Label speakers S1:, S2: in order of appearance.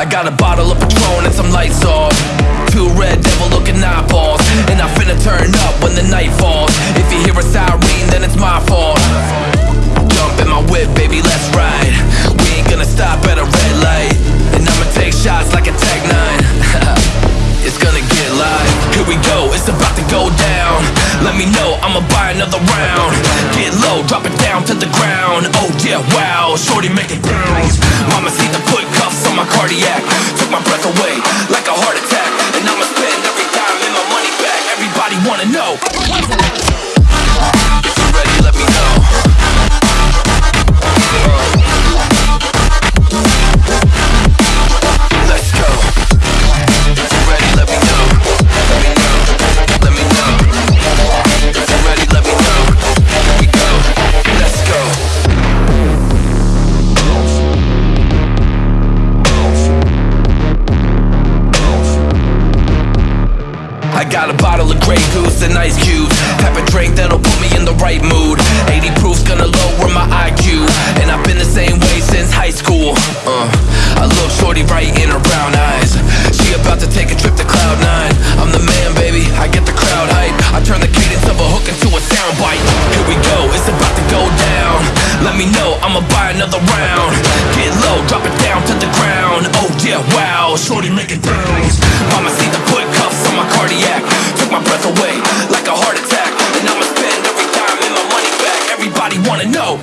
S1: I got a bottle of Patron and some lights off. Two red devil looking eyeballs. And I finna turn up when the night falls. If you hear a siren, then it's my fault. Jump in my whip, baby, let's ride. We ain't gonna stop at a red light. And I'ma take shots like a Tec 9. it's gonna get live. Here we go, it's about to go down. Let me know, I'ma buy another round. Get low, drop it down to the ground. Oh yeah, wow, shorty make it bounce. Mama see the put wanna know. I got a bottle of Grey Goose and ice cubes. Type a drink that'll put me in the right mood. 80 proof's gonna lower my IQ And I've been the same way since high school. Uh, I love shorty right in her brown eyes. She about to take a trip to cloud nine. I'm the man, baby, I get the crowd hype. I turn the cadence of a hook into a sound bite. Here we go, it's about to go down. Let me know, I'ma buy another round. Get low, drop it down to the ground. Oh yeah, wow, shorty make it down. wanna know.